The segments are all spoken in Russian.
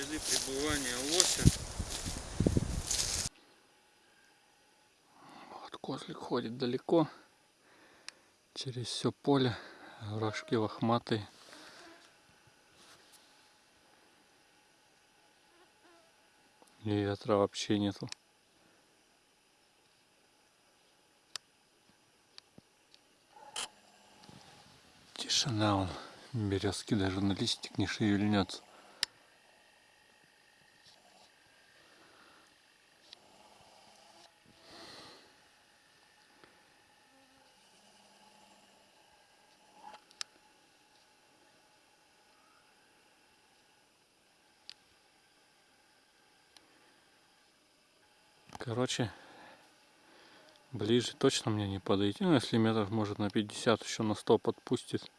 следы пребывания лося. Вот козлик ходит далеко. Через все поле. Рожки лохматые. И ветра вообще нету. Тишина он. Березки даже на листик не шевельнется. Короче, ближе точно мне не подойти. Ну, если метров может на 50, еще на 100 подпустит.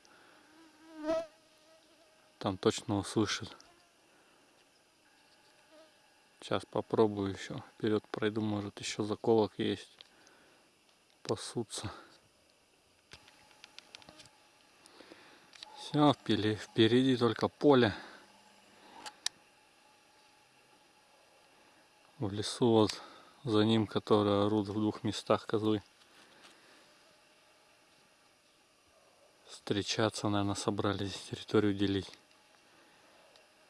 Там точно услышит. Сейчас попробую еще. Вперед пройду, может еще заколок есть. Пасутся. Все, впереди только поле. В лесу вот за ним, которые орут в двух местах козлы. Встречаться, наверное, собрались, территорию делить.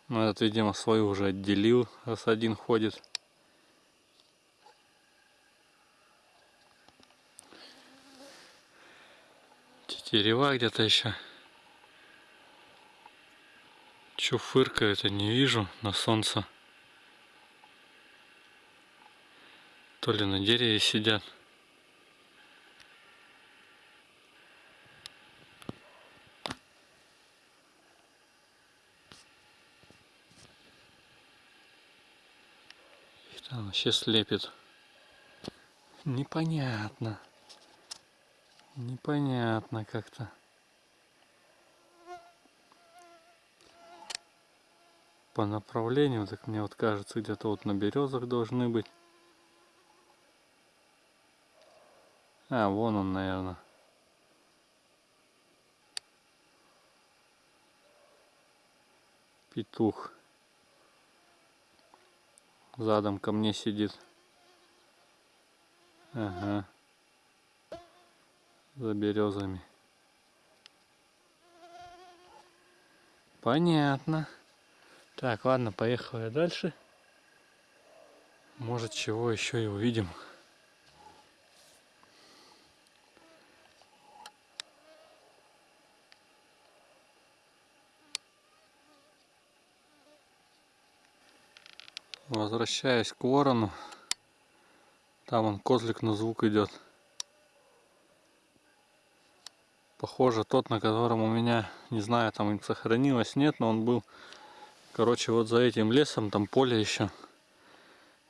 Но этот, видимо, свою уже отделил, раз один ходит. Тетерева где-то еще. Че фыркает, я не вижу на солнце. То ли на дереве сидят. Их там вообще слепит. Непонятно. Непонятно как-то. По направлению, так мне вот кажется, где-то вот на березах должны быть. А, вон он, наверное. Петух. Задом ко мне сидит. Ага. За березами. Понятно. Так, ладно, поехал я дальше. Может, чего еще и увидим. Возвращаясь к ворону. Там он козлик на звук идет. Похоже тот, на котором у меня, не знаю, там сохранилось, нет, но он был, короче, вот за этим лесом, там поле еще.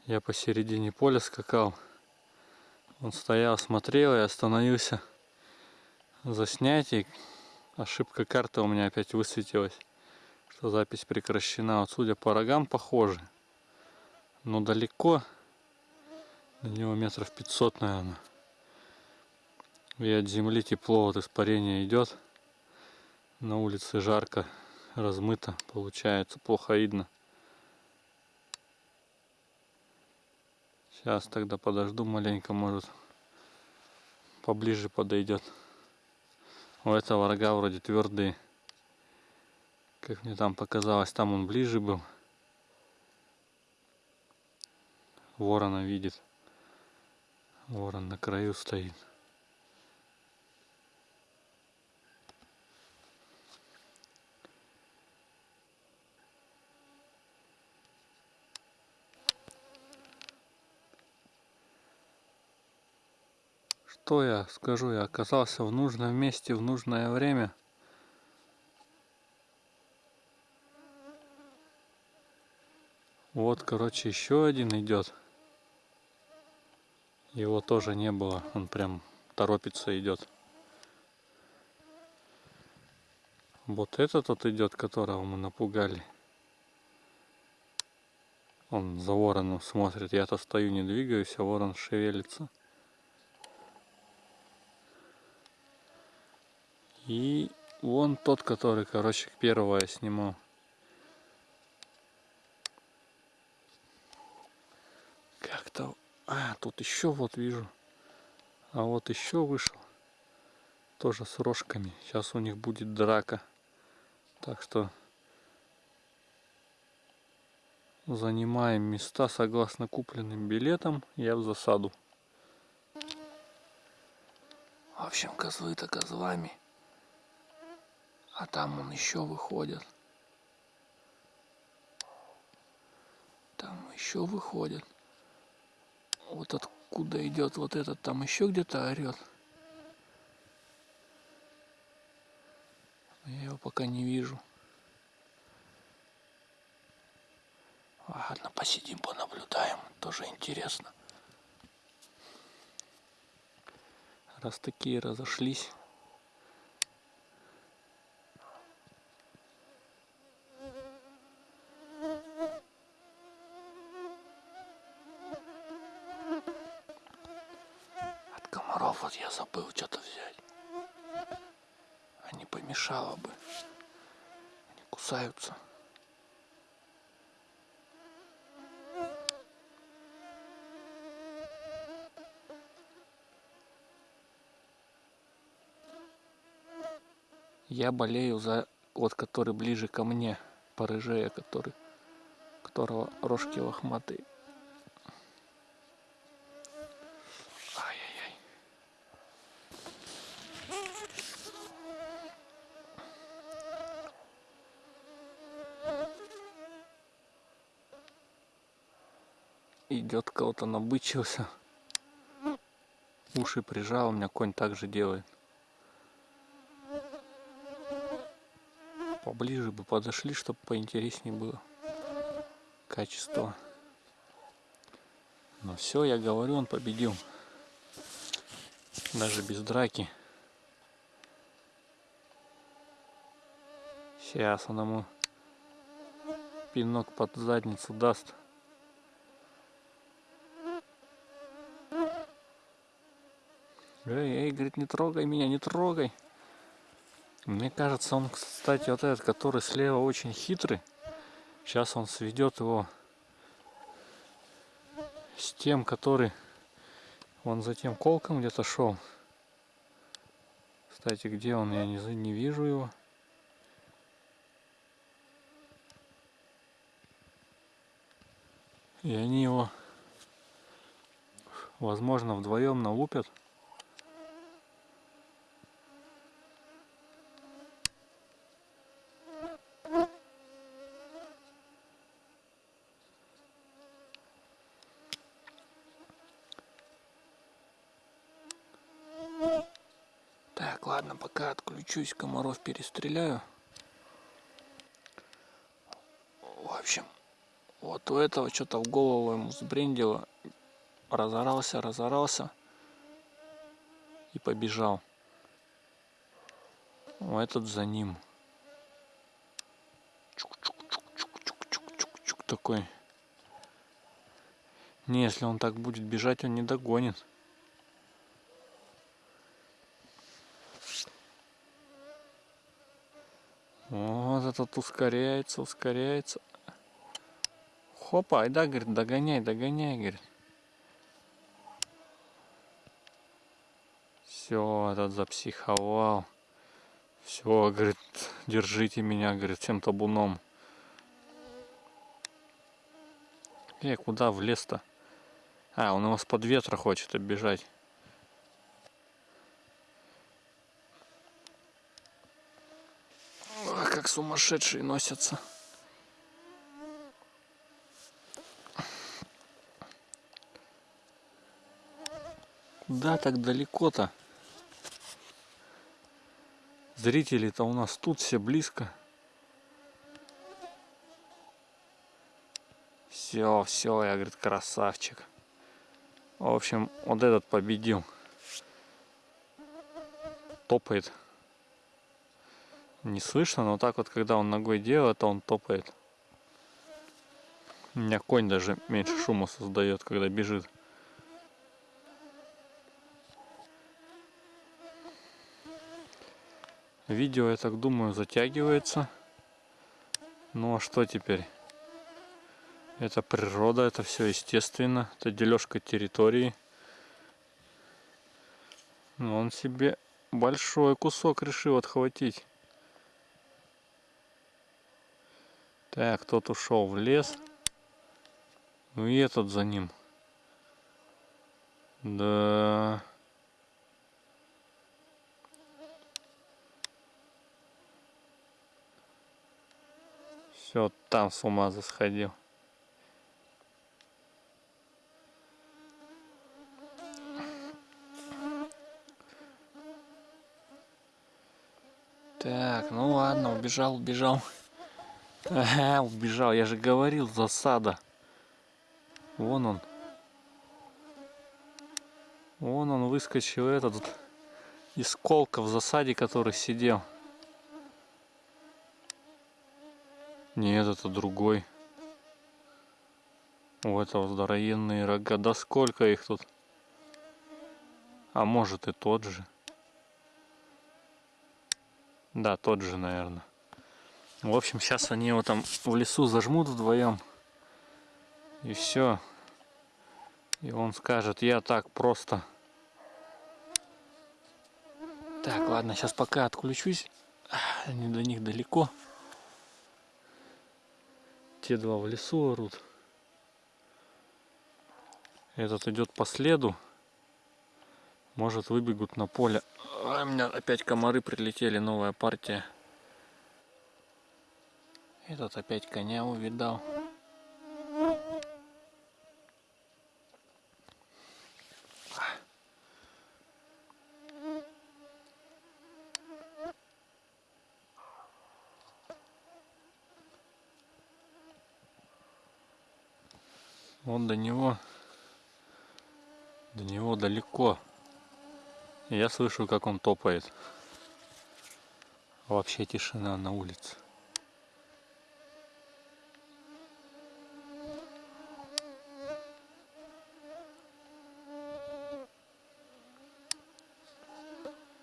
Я посередине поля скакал. Он стоял, смотрел и остановился заснять. И ошибка карты у меня опять высветилась, что запись прекращена. Вот судя по рогам, похоже но далеко. До него метров 500, наверное. И от земли тепло, от испарения идет. На улице жарко, размыто, получается, плохо видно. Сейчас тогда подожду маленько, может поближе подойдет. У этого рога вроде твердые. Как мне там показалось, там он ближе был. Ворона видит. Ворон на краю стоит. Что я скажу, я оказался в нужном месте в нужное время. Вот, короче, еще один идет. Его тоже не было, он прям торопится идет. Вот этот вот идет, которого мы напугали. Он за вороном смотрит. Я-то стою, не двигаюсь, а ворон шевелится. И вон тот, который, короче, первого я снимал. Так-то... А, тут еще вот вижу. А вот еще вышел. Тоже с рожками. Сейчас у них будет драка. Так что занимаем места согласно купленным билетам. Я в засаду. В общем, козлы-то козлами. А там он еще выходит. Там еще выходит. Вот откуда идет вот этот, там еще где-то орет. Я его пока не вижу. Ладно, посидим, понаблюдаем. Тоже интересно. Раз такие разошлись. От комаров вот я забыл что-то взять. А не помешало бы. Они кусаются. Я болею за вот который ближе ко мне, порыжея, который, которого рожки лохматые. Идет кого-то набычился. Уши прижал, у меня конь также делает. Поближе бы подошли, чтобы поинтереснее было качество. Но все, я говорю, он победил. Даже без драки. Сейчас он ему пинок под задницу даст. Эй, эй, говорит, не трогай меня, не трогай. Мне кажется, он, кстати, вот этот, который слева очень хитрый. Сейчас он сведет его с тем, который он за тем колком где-то шел. Кстати, где он, я не, не вижу его. И они его, возможно, вдвоем налупят. Так, ладно, пока отключусь, комаров перестреляю. В общем, вот у этого что-то в голову ему сбрендило. Разорался, разорался и побежал. О, этот за ним. Чук-чук-чук-чук-чук-чук-чук такой. Не, если он так будет бежать, он не догонит. Вот этот ускоряется, ускоряется. Хопа, айда, говорит, догоняй, догоняй, говорит. Все, этот запсиховал. Все, говорит, держите меня, говорит, всем табуном. Э, куда в лес-то? А, он его с под ветра хочет оббежать. Как сумасшедшие носятся. Куда так далеко-то? Зрители-то у нас тут все близко. Все, все, я, говорит, красавчик. В общем, вот этот победил. Топает не слышно, но так вот, когда он ногой делает, он топает. У меня конь даже меньше шума создает, когда бежит. Видео, я так думаю, затягивается. Ну а что теперь? Это природа, это все естественно. Это дележка территории. Но он себе большой кусок решил отхватить. Так, тот ушел в лес. Ну и этот за ним. Да. Все, там с ума засходил. Так, ну ладно, убежал, убежал. Ага, убежал, я же говорил, засада. Вон он. Вон он выскочил этот из колка в засаде, который сидел. Нет, это другой. У этого здоровенные рога. Да сколько их тут? А может и тот же. Да, тот же, наверное. В общем, сейчас они его там в лесу зажмут вдвоем. И все. И он скажет, я так просто. Так, ладно, сейчас пока отключусь. Они до них далеко. Те два в лесу орут. Этот идет по следу. Может выбегут на поле. А, у меня опять комары прилетели, новая партия. Этот опять коня увидал. Вот до него, до него далеко. Я слышу, как он топает. Вообще тишина на улице.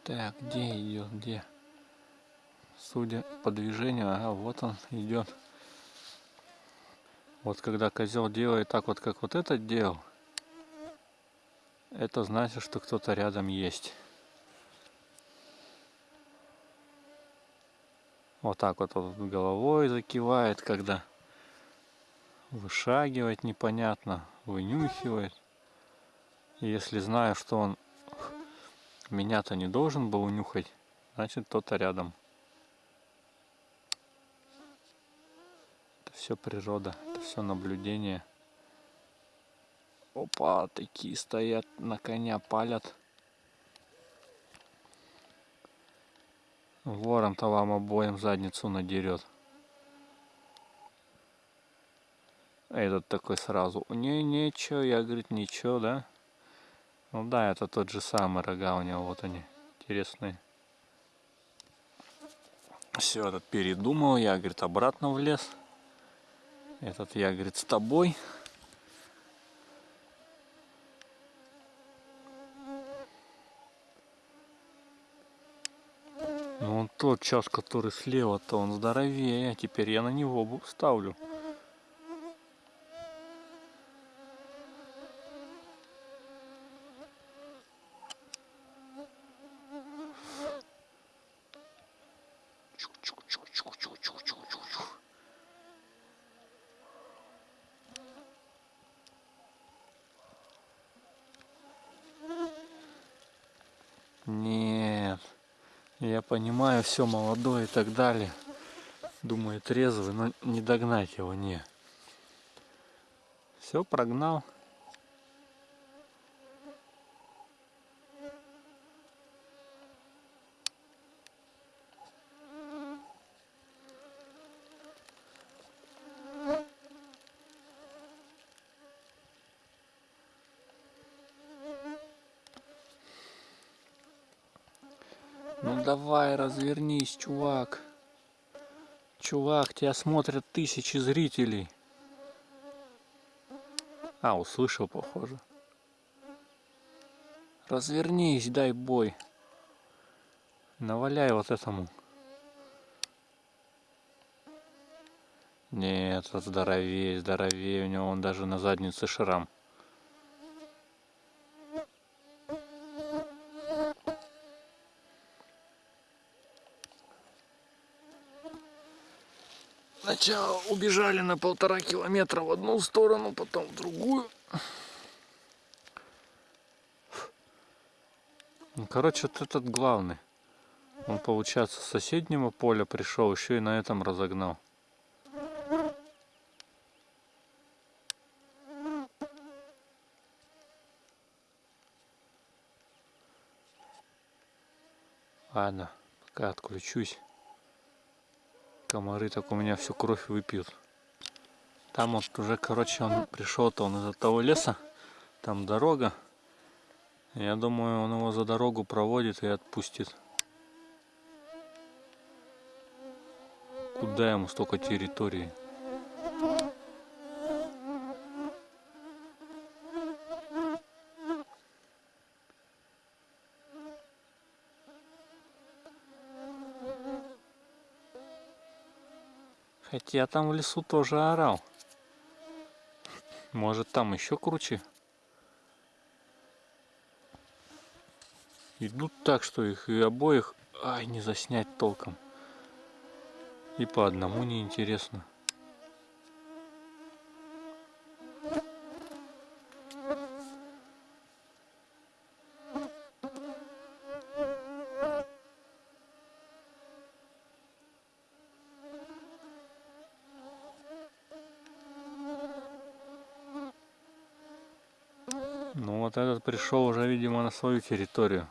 Так, где идет, где? Судя по движению, ага, вот он идет. Вот когда козел делает так вот, как вот этот делал, это значит, что кто-то рядом есть. Вот так вот, вот головой закивает, когда вышагивает непонятно, вынюхивает. И если знаю, что он меня-то не должен был унюхать, значит кто-то рядом. Это все природа, это все наблюдение. Опа, такие стоят на коня, палят. Ворон-то вам обоим задницу надерет. Этот такой сразу. Не, ничего, я, говорит, ничего, да? Ну да, это тот же самый рога у него, вот они, интересные. Все, этот передумал, я, говорит, обратно в лес. Этот я, говорит, с тобой. Ну, он тот час, который слева-то, он здоровее. Теперь я на него ставлю. Нет. Я понимаю, все молодой и так далее. Думаю, трезвый, но не догнать его, не. Все, прогнал. Ну давай, развернись, чувак. Чувак, тебя смотрят тысячи зрителей. А, услышал, похоже. Развернись, дай бой. Наваляй вот этому. Нет, здоровее, здоровее. У него он даже на заднице шрам. Сначала убежали на полтора километра в одну сторону, потом в другую. Ну, короче, вот этот главный. Он, получается, с соседнего поля пришел, еще и на этом разогнал. Ладно, пока отключусь. Комары так у меня всю кровь выпьют. Там вот уже, короче, он пришел-то он из-за того леса. Там дорога. Я думаю, он его за дорогу проводит и отпустит. Куда ему столько территории? Хотя там в лесу тоже орал. Может там еще круче? Идут так, что их и обоих ай, не заснять толком. И по одному неинтересно. Ну вот этот пришел уже, видимо, на свою территорию.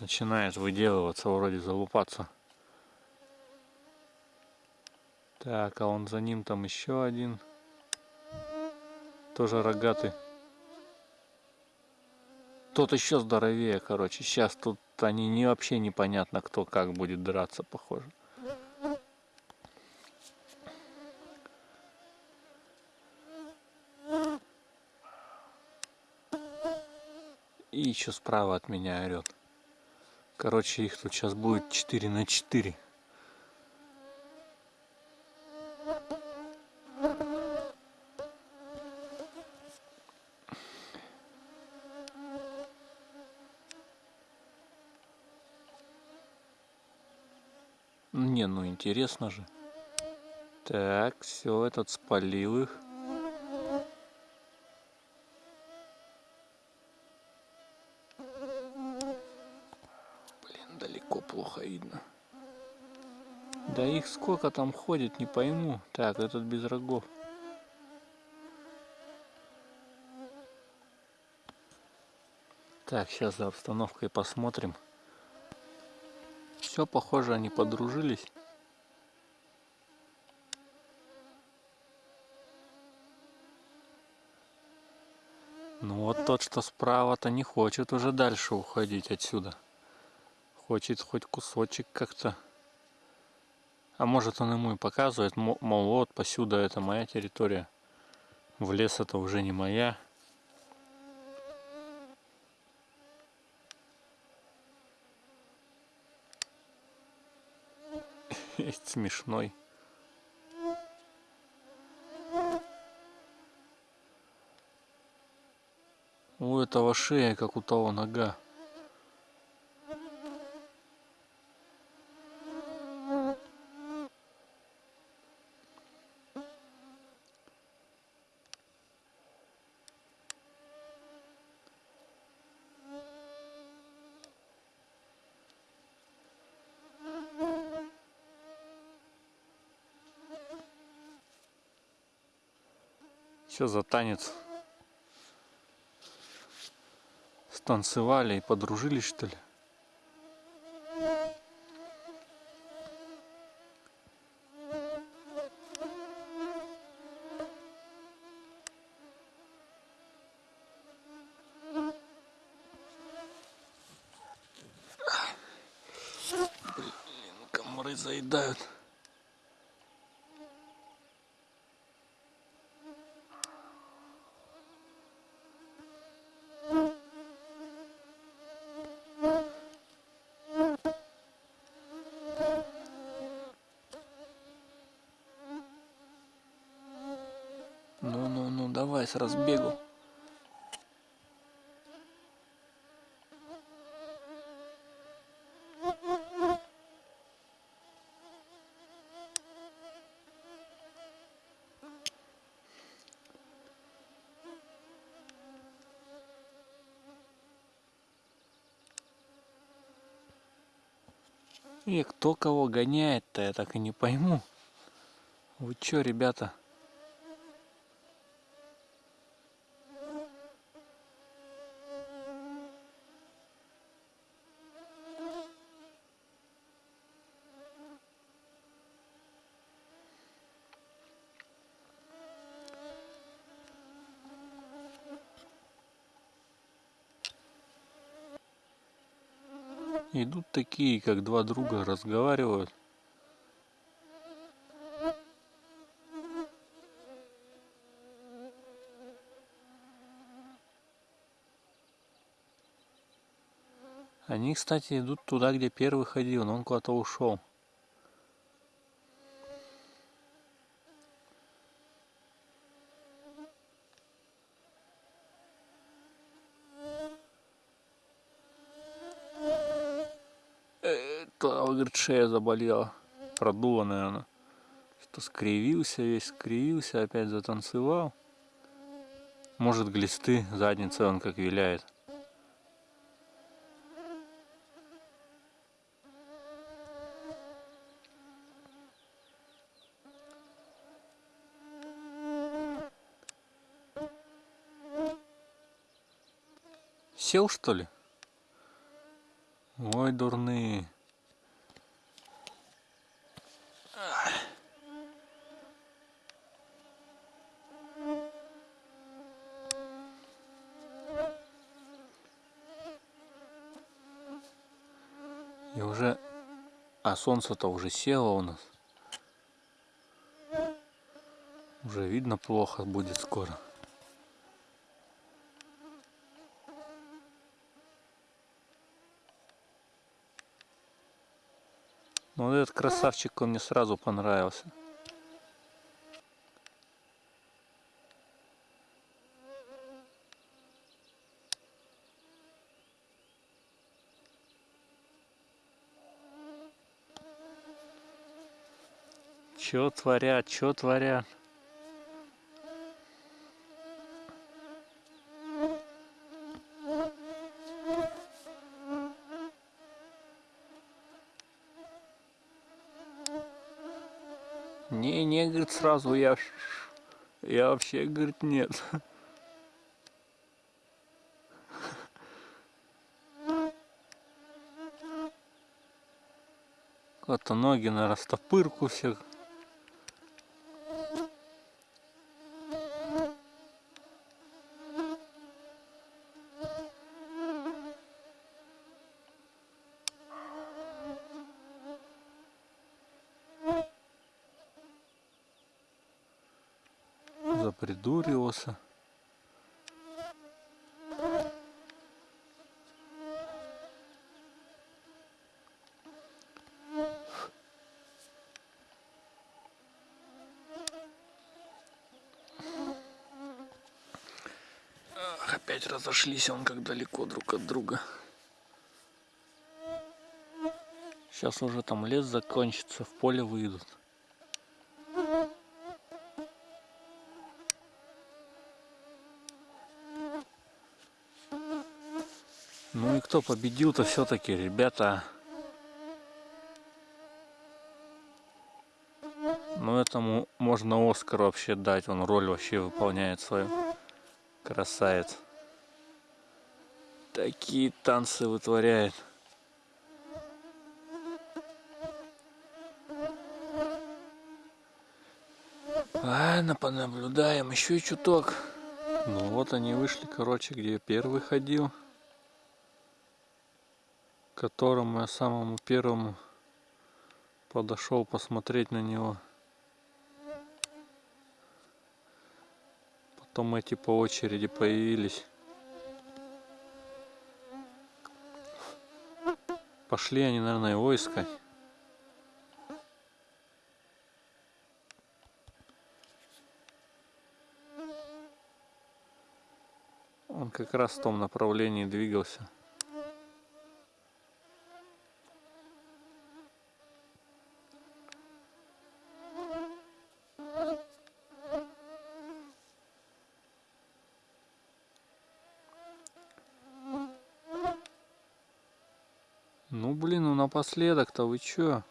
Начинает выделываться, вроде залупаться. Так, а он за ним там еще один. Тоже рогатый. Тот еще здоровее, короче. Сейчас тут они не вообще непонятно, кто как будет драться, похоже. И еще справа от меня орет. Короче, их тут сейчас будет 4 на 4. Не, ну интересно же. Так, все, этот спалил их. Блин, далеко плохо видно. Да их сколько там ходит, не пойму. Так, этот без рогов. Так, сейчас за обстановкой посмотрим. Все, похоже, они подружились. Ну вот тот, что справа-то не хочет уже дальше уходить отсюда. Хочет хоть кусочек как-то. А может он ему и показывает, мол, вот посюда это моя территория. В лес это уже не моя. Смешной. У этого шея, как у того нога. Что за танец? Станцевали и подружились, что ли? Блин, комары заедают. С разбегу. И кто кого гоняет-то, я так и не пойму. Вы чё, ребята? Идут такие, как два друга, разговаривают. Они, кстати, идут туда, где первый ходил, но он куда-то ушел. То, говорит, шея заболела. Продуло, наверное. Что скривился весь, скривился, опять затанцевал. Может, глисты, задница он как виляет. Сел что ли? Ой, дурные. И уже... А солнце-то уже село у нас. Уже видно плохо будет скоро. Ну вот этот красавчик, он мне сразу понравился. Чё творят, чё творят? Не, не, говорит, сразу я, я вообще, говорит, нет. Вот-то ноги на растопырку всех. Запридуривался. Опять разошлись он как далеко друг от друга. Сейчас уже там лес закончится, в поле выйдут. Кто победил-то все-таки, ребята? Ну этому можно Оскар вообще дать, он роль вообще выполняет свою. Красавец. Такие танцы вытворяет. Ладно, понаблюдаем еще чуток. Ну вот они вышли, короче, где первый ходил которому я самому первому подошел посмотреть на него. Потом эти по очереди появились. Пошли они, наверное, его искать. Он как раз в том направлении двигался. Ну блин, ну напоследок-то вы чё?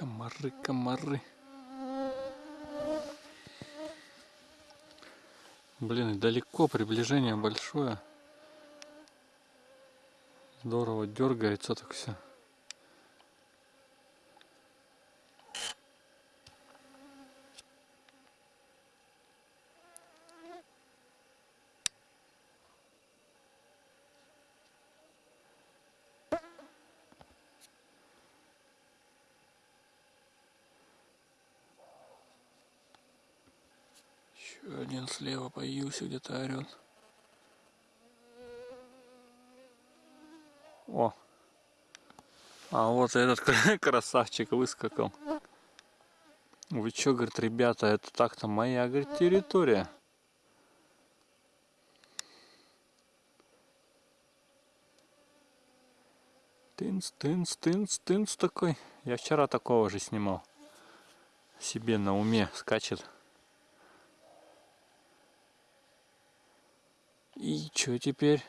Комары, комары. Блин, далеко, приближение большое. Здорово дергается так все. Еще один слева появился, где-то орет. О! А вот этот красавчик выскакал. Вы что, говорит, ребята, это так-то моя, говорит, территория. Тынц, тынц, тынц, тынц такой. Я вчера такого же снимал. Себе на уме скачет. И что теперь?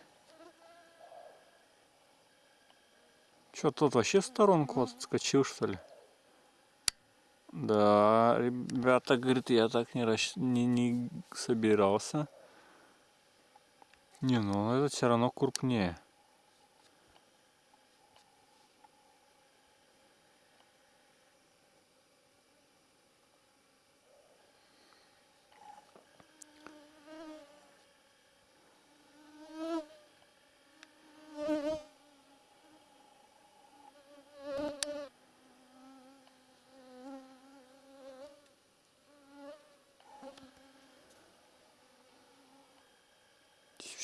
Что тут вообще в сторонку отскочил что ли? Да, ребята, говорит, я так не, расщ... не, не собирался. Не, ну это все равно крупнее.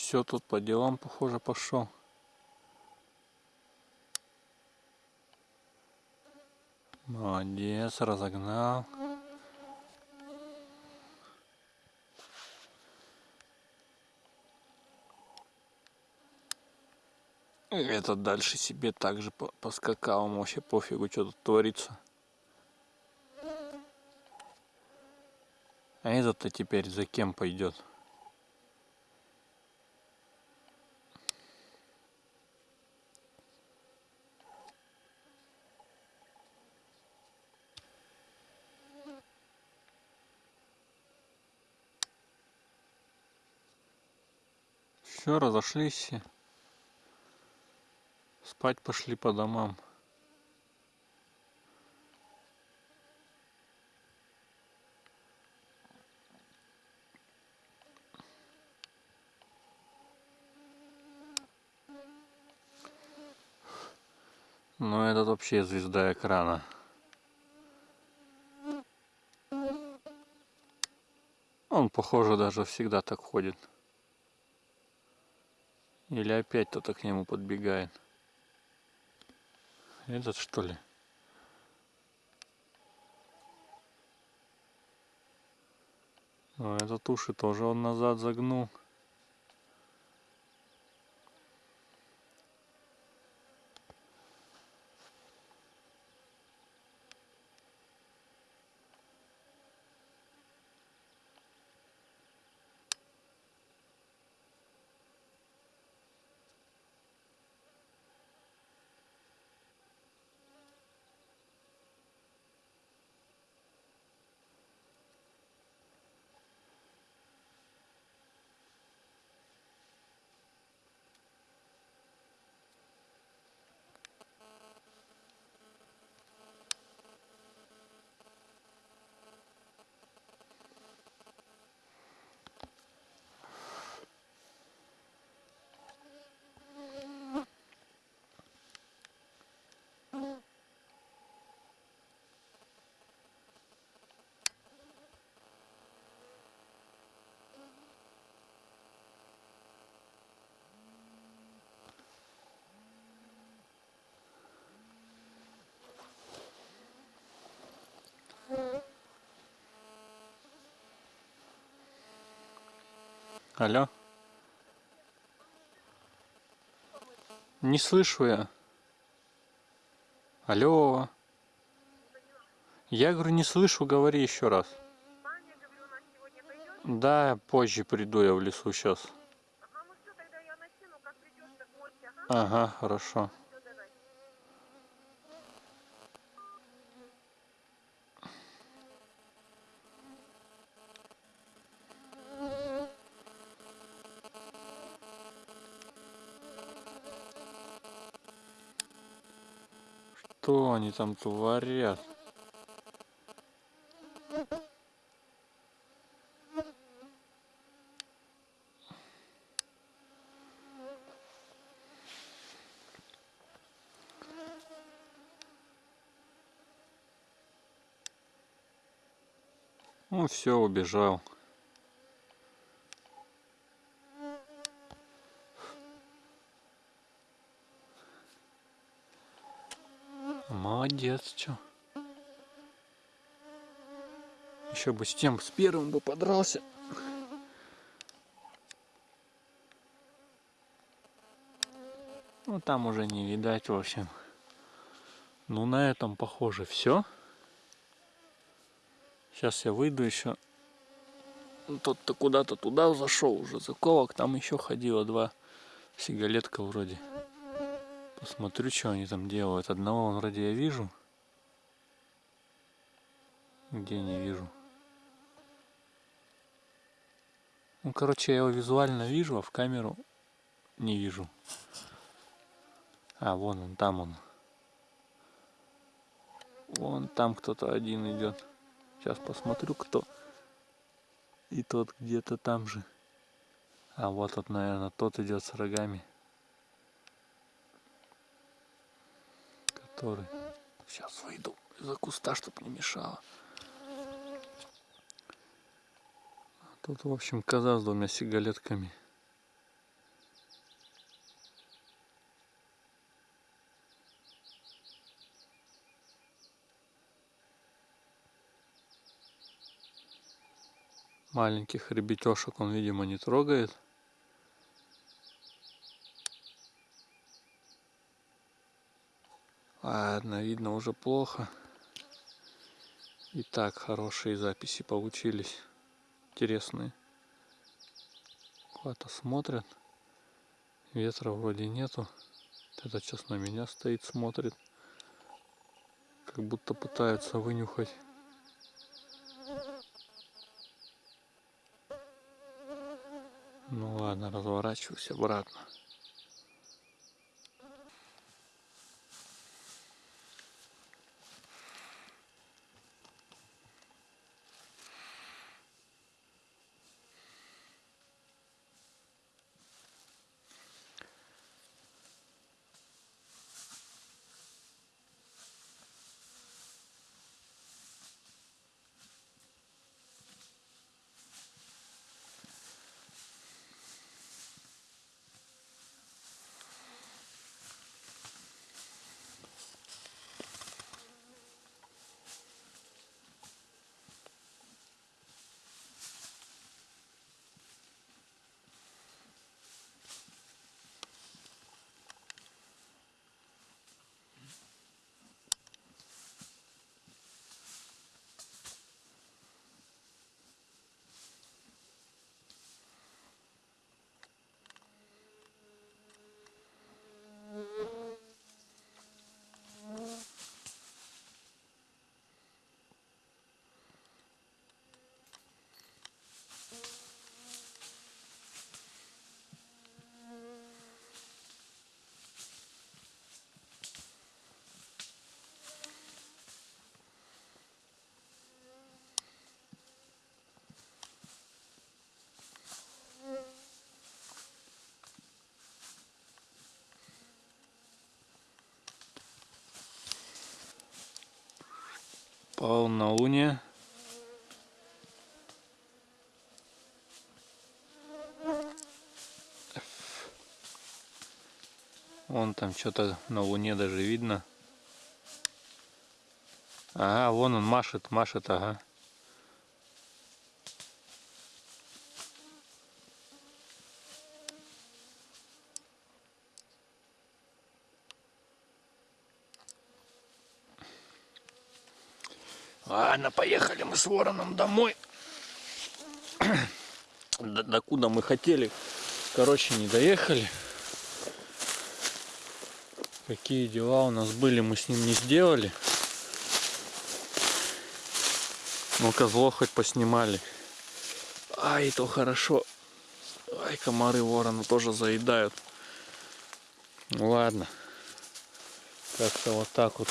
все тут по делам, похоже, пошел. Молодец, разогнал. Этот дальше себе также поскакал, вообще пофигу, что тут творится. А этот-то теперь за кем пойдет? все, разошлись все. Спать пошли по домам. Ну, Но этот вообще звезда экрана. Он, похоже, даже всегда так ходит. Или опять кто-то к нему подбегает. Этот что ли? А этот уши тоже он назад загнул. Алло? Не слышу я. Алло? Я говорю, не слышу, говори еще раз. Да, позже приду я в лесу сейчас. Ага, ну все, тогда я накину, как придешь, так мойся, ага. Ага, хорошо. Все, давай. Что они там творят? Ну все, убежал. Молодец, чё. Еще бы с тем, с первым бы подрался. Ну там уже не видать, в общем. Ну на этом похоже все. Сейчас я выйду еще. Тот-то куда-то туда зашел уже заковок. Там еще ходило два сигалетка вроде. Посмотрю, что они там делают. Одного вон вроде я вижу. Где не вижу. Ну, короче, я его визуально вижу, а в камеру не вижу. А, вон он, там он. Вон там кто-то один идет. Сейчас посмотрю, кто. И тот где-то там же. А вот вот, наверное, тот идет с рогами. Который. Сейчас выйду из-за куста, чтобы не мешало. Тут, в общем, коза с двумя сигалетками. Маленьких ребятешек он, видимо, не трогает. Ладно, видно уже плохо. И так хорошие записи получились. Интересные. Куда-то смотрят. Ветра вроде нету. Этот сейчас на меня стоит, смотрит. Как будто пытаются вынюхать. Ну ладно, разворачиваюсь обратно. Полнолуние. Вон там что-то на луне даже видно. Ага, вон он машет, машет, ага. Ладно, поехали мы с вороном домой. До, докуда мы хотели. Короче, не доехали. Какие дела у нас были, мы с ним не сделали. Ну, козло хоть поснимали. Ай, то хорошо. Ай, комары ворона тоже заедают. Ну, ладно. Как-то вот так вот.